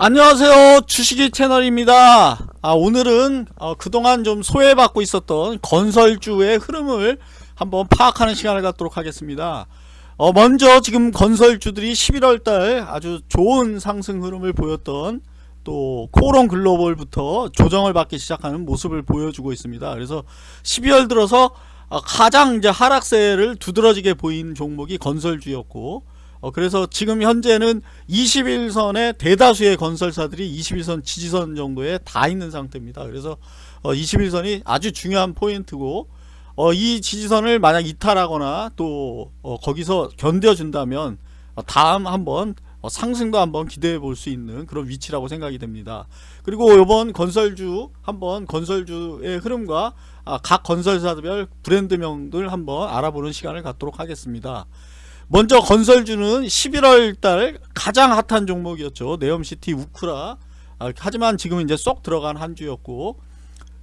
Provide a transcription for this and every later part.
안녕하세요. 주식이 채널입니다. 아, 오늘은 어, 그동안 좀 소외받고 있었던 건설주의 흐름을 한번 파악하는 시간을 갖도록 하겠습니다. 어, 먼저 지금 건설주들이 11월달 아주 좋은 상승 흐름을 보였던 또 코론 글로벌부터 조정을 받기 시작하는 모습을 보여주고 있습니다. 그래서 12월 들어서 어, 가장 이제 하락세를 두드러지게 보인 종목이 건설주였고 어, 그래서 지금 현재는 21선의 대다수의 건설사들이 21선 지지선 정도에 다 있는 상태입니다. 그래서 어, 21선이 아주 중요한 포인트고 어, 이 지지선을 만약 이탈하거나 또 어, 거기서 견뎌준다면 어, 다음 한번 어, 상승도 한번 기대해 볼 수 있는 그런 위치라고 생각이 됩니다. 그리고 이번 건설주 한번 건설주의 흐름과 아, 각 건설사별 브랜드명들 한번 알아보는 시간을 갖도록 하겠습니다. 먼저 건설주는 11월달 가장 핫한 종목이었죠. 네옴시티 우크라. 아, 하지만 지금 이제 쏙 들어간 한 주였고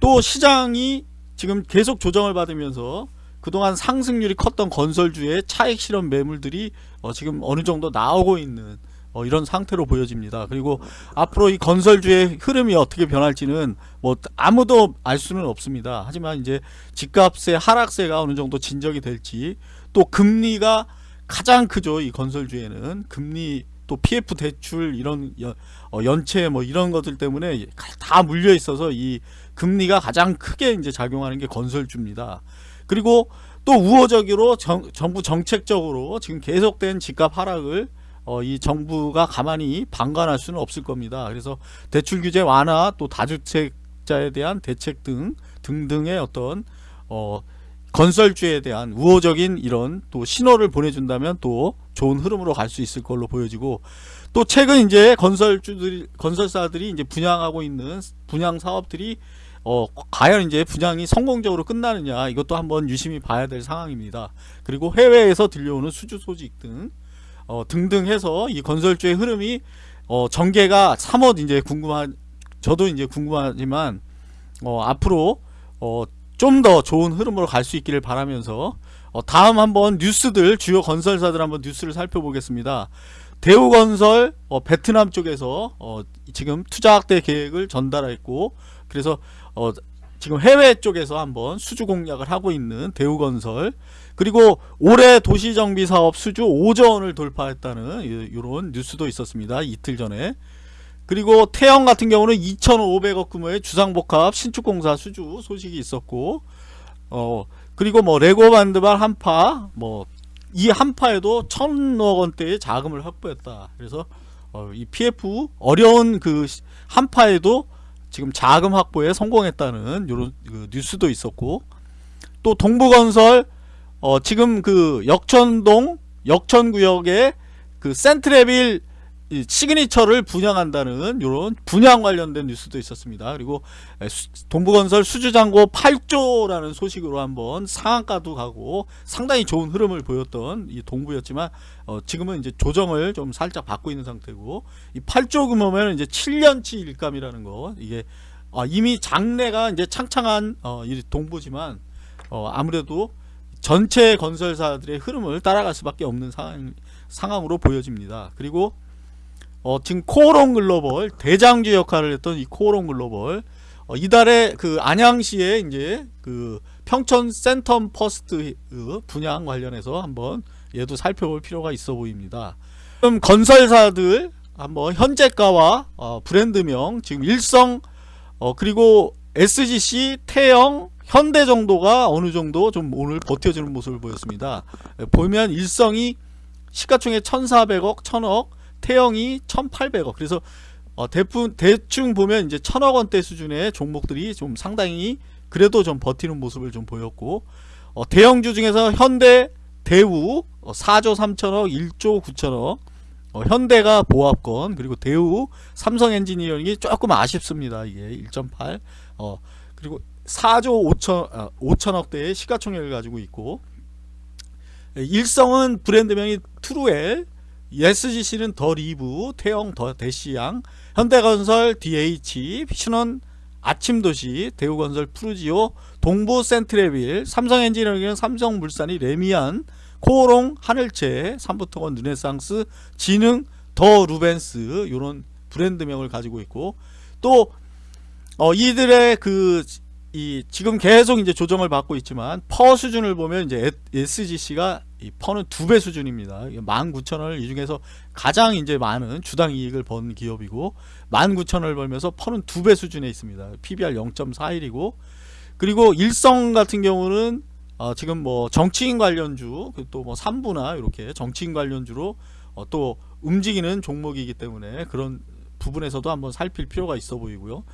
또 시장이 지금 계속 조정을 받으면서 그동안 상승률이 컸던 건설주의 차익 실현 매물들이 어, 지금 어느 정도 나오고 있는 어, 이런 상태로 보여집니다. 그리고 앞으로 이 건설주의 흐름이 어떻게 변할지는 뭐 아무도 알 수는 없습니다. 하지만 이제 집값의 하락세가 어느 정도 진정이 될지 또 금리가 가장 크죠 이 건설주에는 금리 또 PF 대출 이런 연, 어, 연체 뭐 이런 것들 때문에 다 물려 있어서 이 금리가 가장 크게 이제 작용하는 게 건설주입니다. 그리고 또 우호적으로 정, 정부 정책적으로 지금 계속된 집값 하락을 어, 이 정부가 가만히 방관할 수는 없을 겁니다. 그래서 대출 규제 완화 또 다주택자에 대한 대책 등 등등의 어떤 어, 건설주에 대한 우호적인 이런 또 신호를 보내준다면 또 좋은 흐름으로 갈 수 있을 걸로 보여지고 또 최근 이제 건설주들이 건설사들이 이제 분양하고 있는 분양 사업들이 어 과연 이제 분양이 성공적으로 끝나느냐 이것도 한번 유심히 봐야 될 상황입니다. 그리고 해외에서 들려오는 수주 소식 등 어, 등등 해서 이 건설주의 흐름이 어, 전개가 3월 이제 궁금한 저도 이제 궁금하지만 어, 앞으로 어, 좀 더 좋은 흐름으로 갈 수 있기를 바라면서 어, 다음 한번 뉴스들 주요 건설사들 한번 뉴스를 살펴보겠습니다. 대우건설 어, 베트남 쪽에서 어, 지금 투자 확대 계획을 전달했고 그래서 어, 지금 해외 쪽에서 한번 수주 공략을 하고 있는 대우건설 그리고 올해 도시정비사업 수주 5조 원을 돌파했다는 이런 뉴스도 있었습니다. 이틀 전에 그리고 태영 같은 경우는 2,500억 규모의 주상복합 신축공사 수주 소식이 있었고 어 그리고 뭐 레고반드발 한파 뭐 이 한파에도 천억 원대의 자금을 확보했다. 그래서 어, 이 PF 어려운 그 한파에도 지금 자금 확보에 성공했다는 이런 그 뉴스도 있었고 또 동부건설 어, 지금 그 역천동 역천구역에 그 센트레빌 시그니처를 분양한다는 이런 분양 관련된 뉴스도 있었습니다. 그리고 동부건설 수주잔고 8조라는 소식으로 한번 상한가도 가고 상당히 좋은 흐름을 보였던 이 동부였지만 어 지금은 이제 조정을 좀 살짝 받고 있는 상태고 이 8조 규모면 이제 7년치 일감이라는 거 이게 어 이미 장래가 이제 창창한 어이 동부지만 어 아무래도 전체 건설사들의 흐름을 따라갈 수밖에 없는 상황, 상황으로 보여집니다. 그리고 어, 지금 코오롱 글로벌 대장주 역할을 했던 이 코오롱 글로벌 어, 이달에 그 안양시에 이제 그 평촌 센텀 퍼스트 분양 관련해서 한번 얘도 살펴볼 필요가 있어 보입니다. 그럼 건설사들 한번 현재가와 어, 브랜드명 지금 일성 어, 그리고 SGC 태영 현대 정도가 어느 정도 좀 오늘 버텨주는 모습을 보였습니다. 보면 일성이 시가총액 1400억 1000억 태영이 1800억. 그래서 어, 대부, 대충 보면 이제 천억 원대 수준의 종목들이 좀 상당히 그래도 좀 버티는 모습을 좀 보였고 어, 대형주 중에서 현대 대우 어, 4조 3천억 1조 9천억. 어, 현대가 보합권 그리고 대우 삼성 엔지니어링이 조금 아쉽습니다. 이게 1.8 어, 그리고 4조 5천, 아, 5천억대의 시가총액을 가지고 있고 일성은 브랜드명이 트루엘 SGC는 더 리브, 태영 데시앙, 현대건설 DH, 신원 아침도시, 대우건설 푸르지오, 동부 센트레빌, 삼성엔지니어링은 삼성물산이 래미안, 코오롱, 하늘채, 삼부토건, 르네상스, 지능, 더 루벤스 요런 브랜드명을 가지고 있고 또 어, 이들의 그 이 지금 계속 이제 조정을 받고 있지만 퍼 수준을 보면 이제 SGC가 이 퍼는 두 배 수준입니다. 19,000원을 이 중에서 가장 이제 많은 주당 이익을 번 기업이고 19,000원을 벌면서 퍼는 두 배 수준에 있습니다. PBR 0.41이고 그리고 일성 같은 경우는 어 지금 뭐 정치인 관련주 또뭐 3부나 이렇게 정치인 관련주로 어 또 움직이는 종목이기 때문에 그런 부분에서도 한번 살필 필요가 있어 보이고요.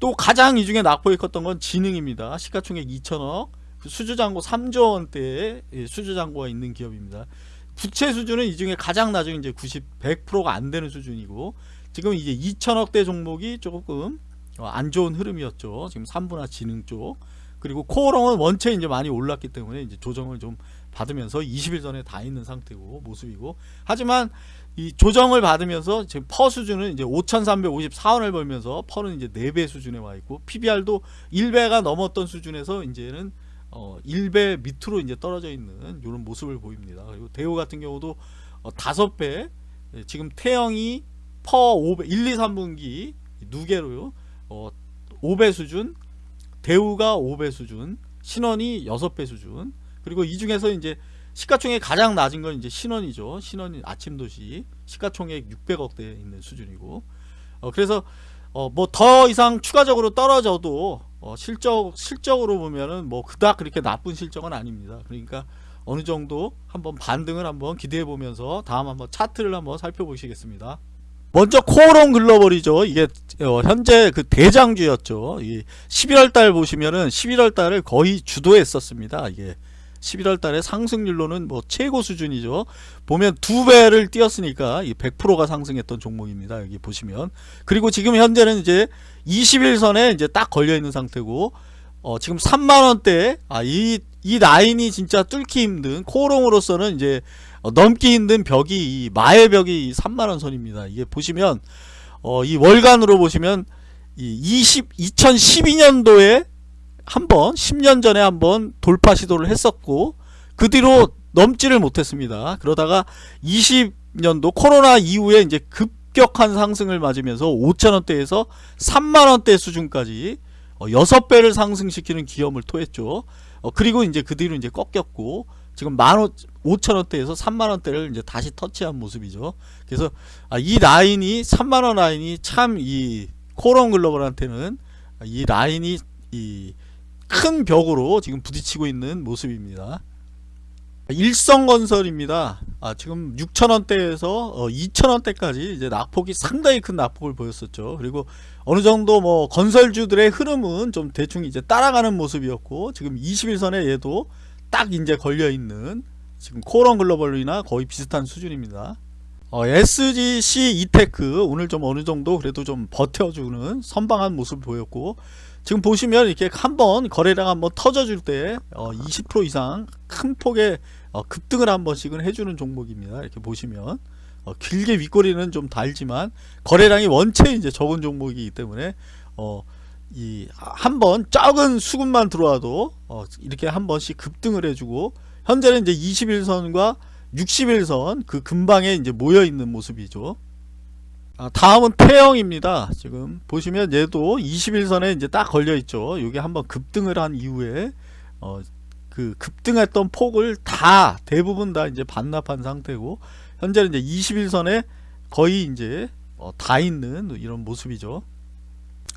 또 가장 이 중에 낙폭이 컸던 건 지능입니다. 시가총액 2천억, 그 수주잔고 3조 원대의 예, 수주잔고가 있는 기업입니다. 부채 수준은 이 중에 가장 낮은 이제 90, 100%가 안 되는 수준이고 지금 이제 2천억대 종목이 조금 어, 안 좋은 흐름이었죠. 지금 3분화 지능 쪽. 그리고 코어롱은 원체 이제 많이 올랐기 때문에 이제 조정을 좀 받으면서 20일 전에 다 있는 상태고 모습이고 하지만 이 조정을 받으면서 지금 퍼 수준은 이제 5,354원을 벌면서 퍼는 이제 4배 수준에 와 있고 PBR도 1배가 넘었던 수준에서 이제는 어 1배 밑으로 이제 떨어져 있는 이런 모습을 보입니다. 그리고 대우 같은 경우도 어 5배 예, 지금 태영이 퍼 5배 1, 2, 3분기 누계로요. 어 5배 수준 대우가 5배 수준 신원이 6배 수준 그리고 이 중에서 이제 시가총액 가장 낮은 건 이제 신원이죠. 신원이 아침 도시 시가총액 600억대 에 있는 수준이고 어, 그래서 어, 뭐 더 이상 추가적으로 떨어져도 어, 실적 실적으로 보면은 뭐 그닥 그렇게 나쁜 실적은 아닙니다. 그러니까 어느 정도 한번 반등을 한번 기대해 보면서 다음 한번 차트를 한번 살펴보시겠습니다. 먼저 코오롱 글로벌이죠. 이게 어, 현재 그 대장주였죠. 이 11월 달 보시면은 11월 달을 거의 주도했었습니다. 이게 11월 달에 상승률로는 뭐 최고 수준이죠. 보면 두 배를 뛰었으니까 100%가 상승했던 종목입니다. 여기 보시면. 그리고 지금 현재는 이제 21선에 이제 딱 걸려 있는 상태고 어, 지금 3만 원대 아, 이, 이 라인이 진짜 뚫기 힘든 코롱으로서는 이제 어, 넘기 힘든 벽이 이 마의 벽이 3만 원 선입니다. 이게 보시면 어, 이 월간으로 보시면 이 20, 2012년도에 한번 10년 전에 한번 돌파 시도를 했었고 그 뒤로 넘지를 못했습니다. 그러다가 20년도 코로나 이후에 이제 급격한 상승을 맞으면서 5천원대에서 3만원대 수준까지 6배를 어, 상승시키는 기염을 토했죠. 어, 그리고 이제 그 뒤로 이제 꺾였고 지금 15,000원대에서 3만원대를 이제 다시 터치한 모습이죠. 그래서 아, 이 라인이 3만원 라인이 참 이 코론 글로벌한테는 이 라인이 이 큰 벽으로 지금 부딪히고 있는 모습입니다. 일성건설입니다. 아, 지금 6천원대에서 어, 2천원대까지 이제 낙폭이 상당히 큰 낙폭을 보였었죠. 그리고 어느 정도 뭐 건설주들의 흐름은 좀 대충 이제 따라가는 모습이었고 지금 21선에 얘도 딱 이제 걸려 있는 지금 코런 글로벌이나 거의 비슷한 수준입니다. 어, SGC 이테크 오늘 좀 어느 정도 그래도 좀 버텨주는 선방한 모습을 보였고 지금 보시면 이렇게 한번 거래량 한번 터져줄 때 어, 20% 이상 큰 폭의 어, 급등을 한 번씩은 해주는 종목입니다. 이렇게 보시면 어, 길게 윗꼬리는 좀 달지만 거래량이 원체 이제 적은 종목이기 때문에 어, 이 한 번 작은 수급만 들어와도 어, 이렇게 한 번씩 급등을 해주고 현재는 이제 21선과 61선 그 근방에 이제 모여 있는 모습이죠. 아, 다음은 태영입니다. 지금 보시면 얘도 21선에 이제 딱 걸려 있죠. 이게 한번 급등을 한 이후에 어, 그 급등했던 폭을 다 대부분 다 이제 반납한 상태고 현재는 이제 21선에 거의 이제 어, 다 있는 이런 모습이죠.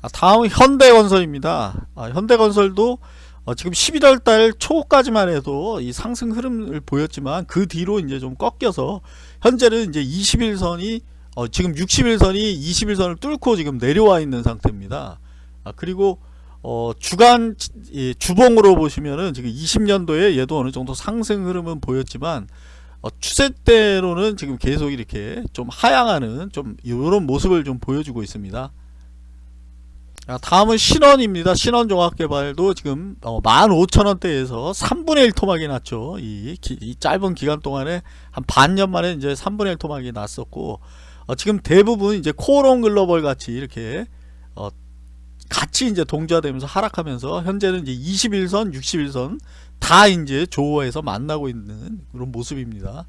아, 다음은 현대건설입니다. 아, 현대건설도 어, 지금 11월 달 초까지만 해도 이 상승 흐름을 보였지만 그 뒤로 이제 좀 꺾여서 현재는 이제 21선이 어, 지금 60일선이 20일선을 뚫고 지금 내려와 있는 상태입니다. 아, 그리고 어, 주간 예, 주봉으로 보시면은 지금 20년도에 얘도 어느 정도 상승 흐름은 보였지만 어, 추세대로는 지금 계속 이렇게 좀 하향하는 좀 이런 모습을 좀 보여주고 있습니다. 아, 다음은 신원입니다. 신원 종합개발도 지금 어, 15,000원대에서 3분의 1 토막이 났죠. 이, 기, 이 짧은 기간 동안에 한 반년 만에 이제 3분의 1 토막이 났었고 어, 지금 대부분 이제 코롱 글로벌 같이 이렇게 어, 같이 이제 동조화되면서 하락하면서 현재는 이제 21선, 61선 다 이제 조어에서 만나고 있는 그런 모습입니다.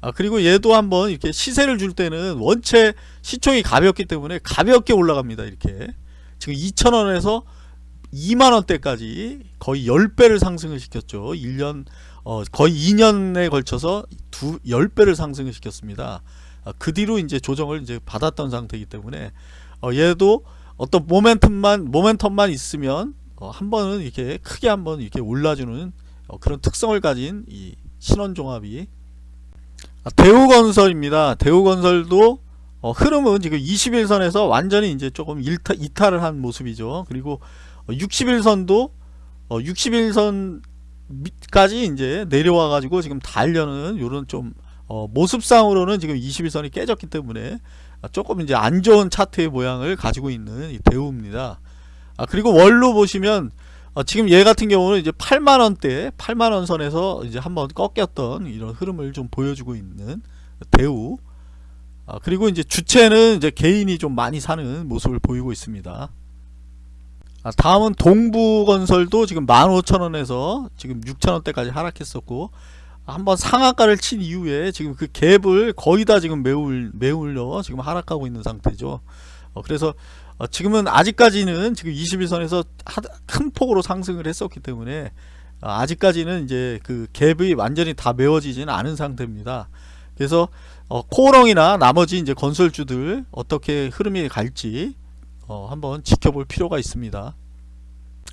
아 그리고 얘도 한번 이렇게 시세를 줄 때는 원체 시총이 가볍기 때문에 가볍게 올라갑니다. 이렇게 지금 2,000원에서 2만원대까지 거의 10배를 상승을 시켰죠. 1년 어, 거의 2년에 걸쳐서 두 10배를 상승을 시켰습니다. 아, 그 뒤로 이제 조정을 이제 받았던 상태이기 때문에 어, 얘도 어떤 모멘텀만 모멘텀만 있으면 어, 한 번은 이렇게 크게 한 번 이렇게 올라주는 어, 그런 특성을 가진 이 신원종합이 아, 대우건설입니다. 대우건설도 어, 흐름은 지금 21선에서 완전히 이제 조금 일타, 이탈을 한 모습이죠. 그리고 61선도 어, 61선까지 이제 내려와 가지고 지금 달려는 요런 좀 어, 모습상으로는 지금 21선이 깨졌기 때문에 조금 이제 안 좋은 차트의 모양을 가지고 있는 이 대우입니다. 아, 그리고 월로 보시면 어, 지금 얘 같은 경우는 이제 8만원대 8만원 선에서 이제 한번 꺾였던 이런 흐름을 좀 보여주고 있는 대우 아, 그리고 이제 주체는 이제 개인이 좀 많이 사는 모습을 보이고 있습니다. 아, 다음은 동부건설도 지금 15,000원에서 지금 6,000원대까지 하락했었고 한번 상한가를 친 이후에 지금 그 갭을 거의 다 지금 메울, 메울려 지금 하락하고 있는 상태죠. 어, 그래서 어, 지금은 아직까지는 지금 21선에서 큰 폭으로 상승을 했었기 때문에 어, 아직까지는 이제 그 갭이 완전히 다 메워지지는 않은 상태입니다. 그래서 어, 코어롱이나 나머지 이제 건설주들 어떻게 흐름이 갈지 어, 한번 지켜볼 필요가 있습니다.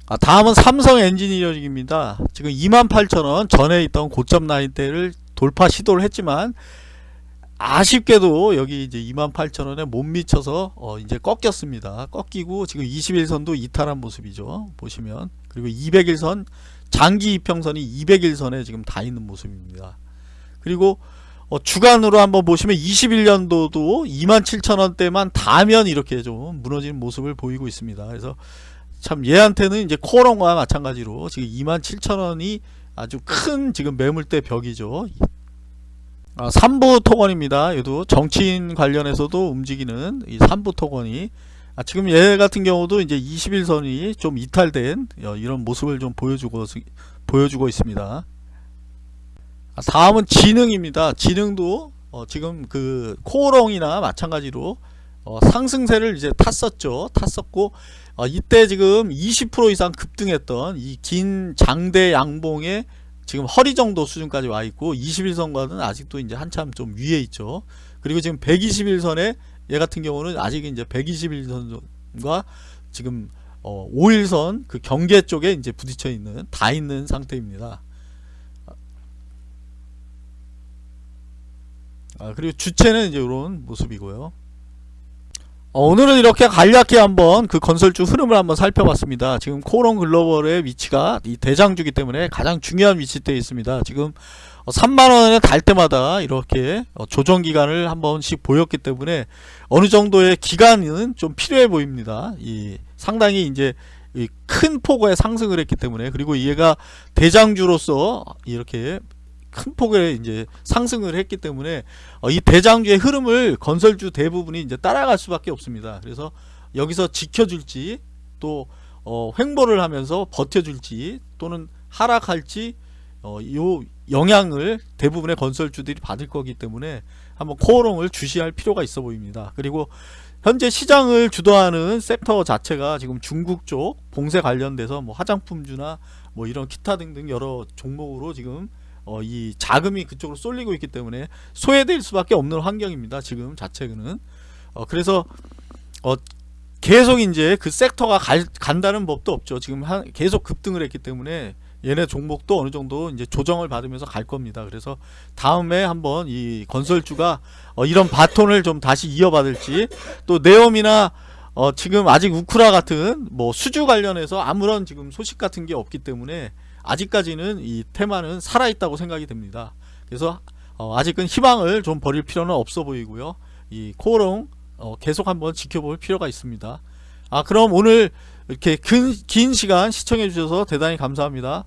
아, 다음은 삼성 엔지니어링입니다. 지금 28,000원 전에 있던 고점 라인대를 돌파 시도를 했지만 아쉽게도 여기 이제 28,000원에 못 미쳐서 어 이제 꺾였습니다. 꺾이고 지금 21선도 이탈한 모습이죠. 보시면 그리고 200일선 장기 이평선이 200일선에 지금 다 있는 모습입니다. 그리고 어, 주간으로 한번 보시면 21년도도 27,000원대만 닿으면 이렇게 좀 무너지는 모습을 보이고 있습니다. 그래서 참 얘한테는 이제 코어런과 마찬가지로 지금 27,000원이 아주 큰 지금 매물대 벽이죠. 아, 3부 토건입니다. 얘도 정치인 관련해서도 움직이는 이 3부 토건이 아, 지금 얘 같은 경우도 이제 21선이 좀 이탈된 어, 이런 모습을 좀 보여주고 보여주고 있습니다. 아, 다음은 지능입니다. 지능도 어, 지금 그 코어롱이나 마찬가지로 어, 상승세를 이제 탔었죠. 탔었고 어, 이때 지금 20% 이상 급등했던 이 긴 장대 양봉에 지금 허리 정도 수준까지 와 있고 21선과는 아직도 이제 한참 좀 위에 있죠. 그리고 지금 121선에 얘 같은 경우는 아직 이제 121선과 지금 어, 5일선 그 경계 쪽에 이제 부딪혀 있는 다 있는 상태입니다. 아, 그리고 주체는 이제 이런 모습이고요. 어, 오늘은 이렇게 간략히 한번 그 건설주 흐름을 한번 살펴봤습니다. 지금 코론 글로벌의 위치가 이 대장주기 때문에 가장 중요한 위치대에 있습니다. 지금 3만원에 어, 달 때마다 이렇게 어, 조정 기간을 한 번씩 보였기 때문에 어느 정도의 기간은 좀 필요해 보입니다. 이 상당히 이제 큰 폭의 상승을 했기 때문에 그리고 얘가 대장주로서 이렇게 큰 폭의 이제 상승을 했기 때문에 어, 이 대장주의 흐름을 건설주 대부분이 이제 따라갈 수밖에 없습니다. 그래서 여기서 지켜줄지 또 어, 횡보를 하면서 버텨줄지 또는 하락할지 어, 요 영향을 대부분의 건설주들이 받을 거기 때문에 한번 코어롱을 주시할 필요가 있어 보입니다. 그리고 현재 시장을 주도하는 섹터 자체가 지금 중국 쪽 봉쇄 관련돼서 뭐 화장품주나 뭐 이런 기타 등등 여러 종목으로 지금 어, 이 자금이 그쪽으로 쏠리고 있기 때문에 소외될 수밖에 없는 환경입니다. 지금 자체는 어, 그래서 어, 계속 이제 그 섹터가 갈, 간다는 법도 없죠. 지금 한, 계속 급등을 했기 때문에 얘네 종목도 어느 정도 이제 조정을 받으면서 갈 겁니다. 그래서 다음에 한번 이 건설주가 어, 이런 바톤을 좀 다시 이어받을지 또 네옴이나 어, 지금 아직 우크라 같은 뭐 수주 관련해서 아무런 지금 소식 같은 게 없기 때문에 아직까지는 이 테마는 살아있다고 생각이 됩니다. 그래서 어, 아직은 희망을 좀 버릴 필요는 없어 보이고요. 이 코어롱 어, 계속 한번 지켜볼 필요가 있습니다. 아 그럼 오늘 이렇게 긴, 긴 시간 시청해 주셔서 대단히 감사합니다.